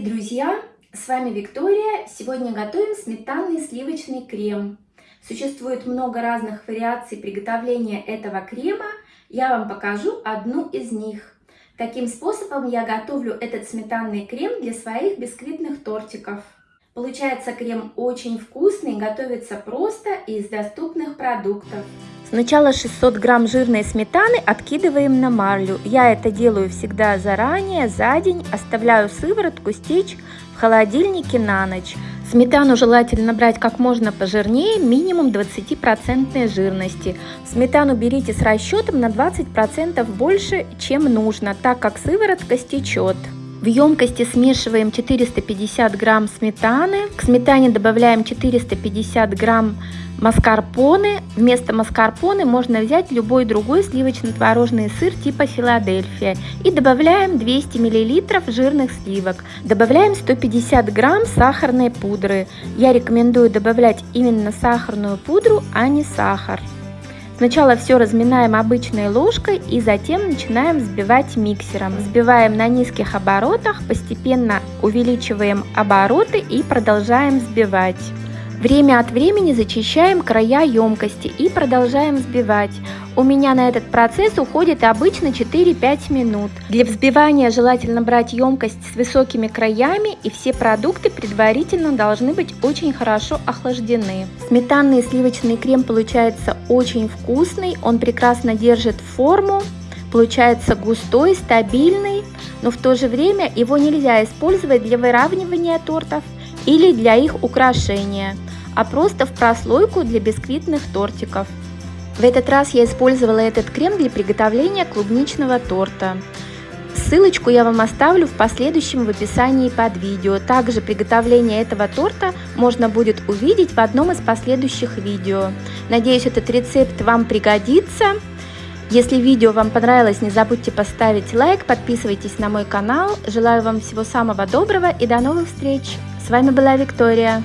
Привет, друзья! С вами Виктория. Сегодня готовим сметанный сливочный крем. Существует много разных вариаций приготовления этого крема. Я вам покажу одну из них. Таким способом я готовлю этот сметанный крем для своих бисквитных тортиков. Получается крем очень вкусный, готовится просто из доступных продуктов. Сначала 600 грамм жирной сметаны откидываем на марлю. Я это делаю всегда заранее, за день. Оставляю сыворотку стечь в холодильнике на ночь. Сметану желательно брать как можно пожирнее, минимум 20% жирности. Сметану берите с расчетом на 20% больше, чем нужно, так как сыворотка стечет. В емкости смешиваем 450 грамм сметаны. К сметане добавляем 450 грамм маскарпоне. Вместо маскарпоне можно взять любой другой сливочно-творожный сыр типа Филадельфия. И добавляем 200 мл жирных сливок. Добавляем 150 грамм сахарной пудры. Я рекомендую добавлять именно сахарную пудру, а не сахар. Сначала все разминаем обычной ложкой и затем начинаем взбивать миксером. Взбиваем на низких оборотах, постепенно увеличиваем обороты и продолжаем взбивать. Время от времени зачищаем края емкости и продолжаем взбивать. У меня на этот процесс уходит обычно 4-5 минут. Для взбивания желательно брать емкость с высокими краями и все продукты предварительно должны быть очень хорошо охлаждены. Сметанный и сливочный крем получается очень вкусный, он прекрасно держит форму, получается густой, стабильный, но в то же время его нельзя использовать для выравнивания тортов или для их украшения а просто в прослойку для бисквитных тортиков. В этот раз я использовала этот крем для приготовления клубничного торта. Ссылочку я вам оставлю в последующем в описании под видео. Также приготовление этого торта можно будет увидеть в одном из последующих видео. Надеюсь, этот рецепт вам пригодится. Если видео вам понравилось, не забудьте поставить лайк, подписывайтесь на мой канал. Желаю вам всего самого доброго и до новых встреч. С вами была Виктория.